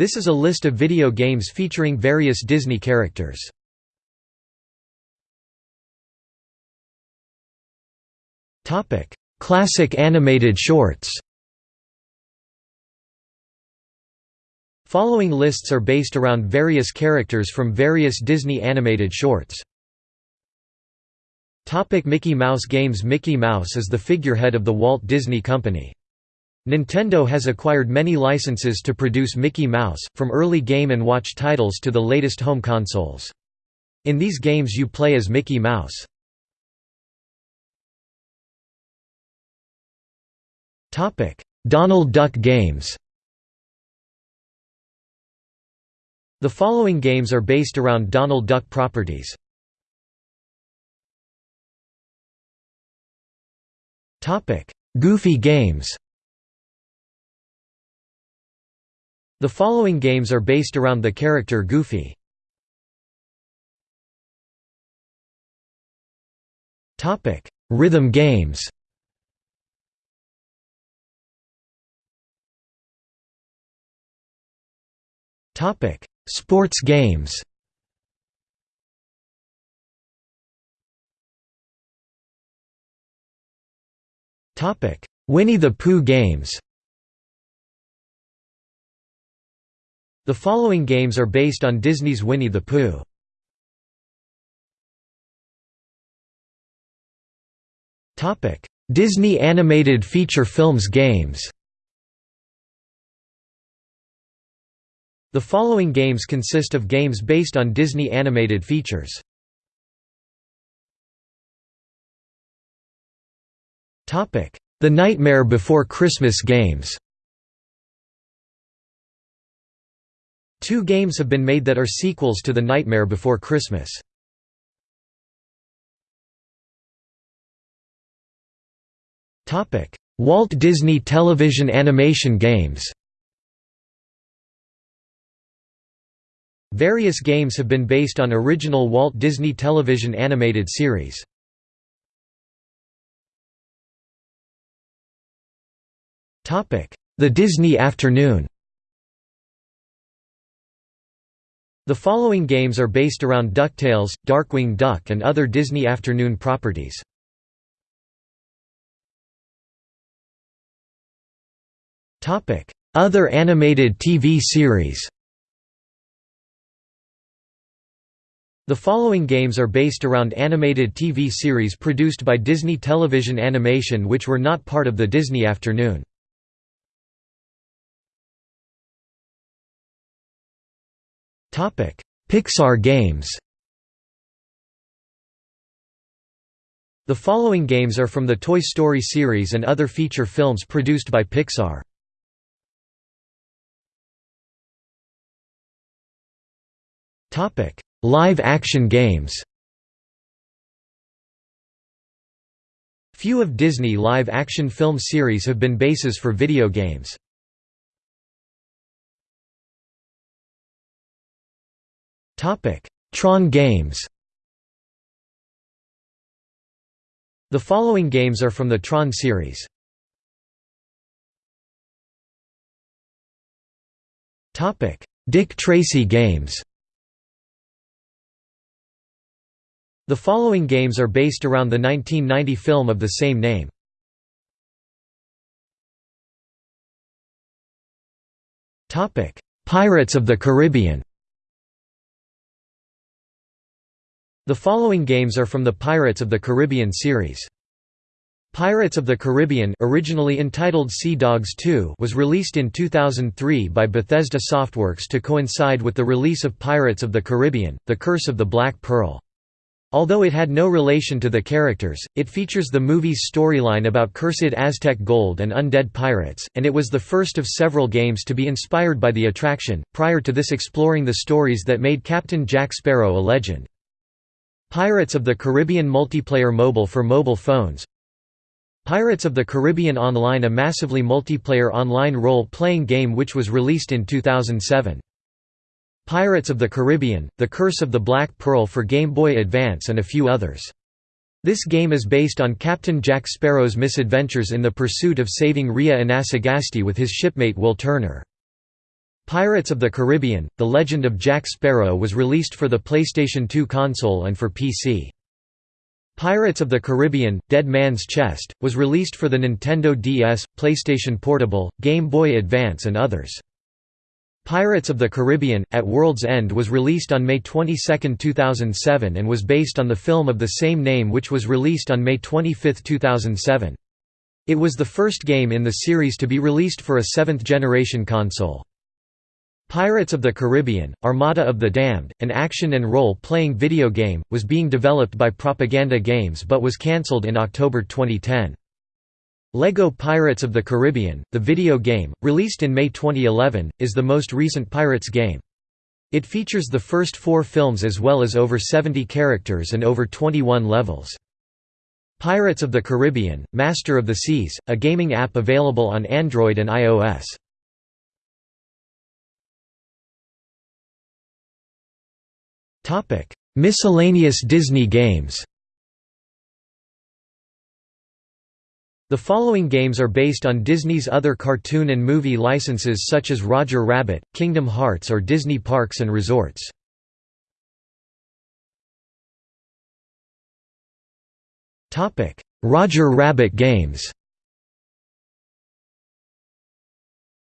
This is a list of video games featuring various Disney characters. Topic: Classic animated shorts Following lists are based around various characters from various Disney animated shorts. Topic Mickey Mouse games Mickey Mouse is the figurehead of the Walt Disney Company. Nintendo has acquired many licenses to produce Mickey Mouse, from early Game & Watch titles to the latest home consoles. In these games you play as Mickey Mouse. Donald Duck games The following games are based around Donald Duck properties. Goofy games The following games are based around the character Goofy. Topic: Rhythm games. Topic: Sports games. Topic: Winnie the Pooh games The following games are based on Disney's Winnie the Pooh. Disney animated feature films games The following games consist of games based on Disney animated features. The Nightmare Before Christmas games Two games have been made that are sequels to The Nightmare Before Christmas. Walt Disney Television Animation Games Various games have been based on original Walt Disney Television animated series. The Disney Afternoon The following games are based around DuckTales, Darkwing Duck and other Disney Afternoon properties. Other animated TV series The following games are based around animated TV series produced by Disney Television Animation which were not part of the Disney Afternoon. Pixar games The following games are from the Toy Story series and other feature films produced by Pixar. Live-action games Few of Disney live-action film series have been bases for video games. Tron games The following games are from the Tron series. Dick Tracy games The following games are based around the 1990 film of the same name. Pirates of the Caribbean The following games are from the Pirates of the Caribbean series. Pirates of the Caribbean originally entitled Sea Dogs 2 was released in 2003 by Bethesda Softworks to coincide with the release of Pirates of the Caribbean, The Curse of the Black Pearl. Although it had no relation to the characters, it features the movie's storyline about cursed Aztec gold and undead pirates, and it was the first of several games to be inspired by the attraction, prior to this exploring the stories that made Captain Jack Sparrow a legend. Pirates of the Caribbean multiplayer mobile for mobile phones Pirates of the Caribbean Online a massively multiplayer online role-playing game which was released in 2007. Pirates of the Caribbean, The Curse of the Black Pearl for Game Boy Advance and a few others. This game is based on Captain Jack Sparrow's misadventures in the pursuit of saving Rhea Inasagasti with his shipmate Will Turner. Pirates of the Caribbean – The Legend of Jack Sparrow was released for the PlayStation 2 console and for PC. Pirates of the Caribbean – Dead Man's Chest, was released for the Nintendo DS, PlayStation Portable, Game Boy Advance and others. Pirates of the Caribbean – At World's End was released on May 22, 2007 and was based on the film of the same name which was released on May 25, 2007. It was the first game in the series to be released for a seventh-generation console. Pirates of the Caribbean, Armada of the Damned, an action and role-playing video game, was being developed by Propaganda Games but was cancelled in October 2010. LEGO Pirates of the Caribbean, the video game, released in May 2011, is the most recent Pirates game. It features the first four films as well as over 70 characters and over 21 levels. Pirates of the Caribbean, Master of the Seas, a gaming app available on Android and iOS. Miscellaneous Disney games The following games are based on Disney's other cartoon and movie licenses such as Roger Rabbit, Kingdom Hearts or Disney Parks and Resorts. Roger Rabbit games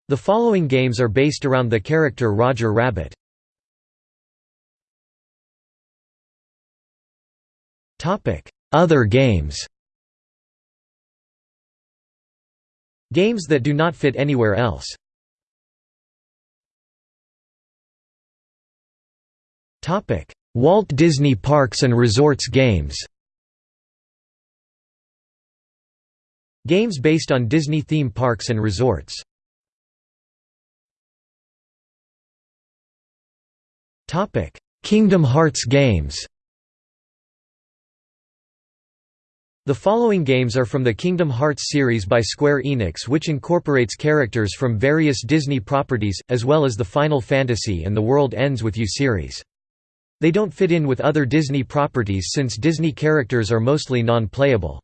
The following games are based around the character Roger Rabbit. Other games. Games that do not fit anywhere else. Walt Disney Parks and Resorts games. Games based on Disney theme parks and resorts. Topic: Kingdom Hearts games The following games are from the Kingdom Hearts series by Square Enix which incorporates characters from various Disney properties, as well as the Final Fantasy and The World Ends With You series. They don't fit in with other Disney properties since Disney characters are mostly non-playable.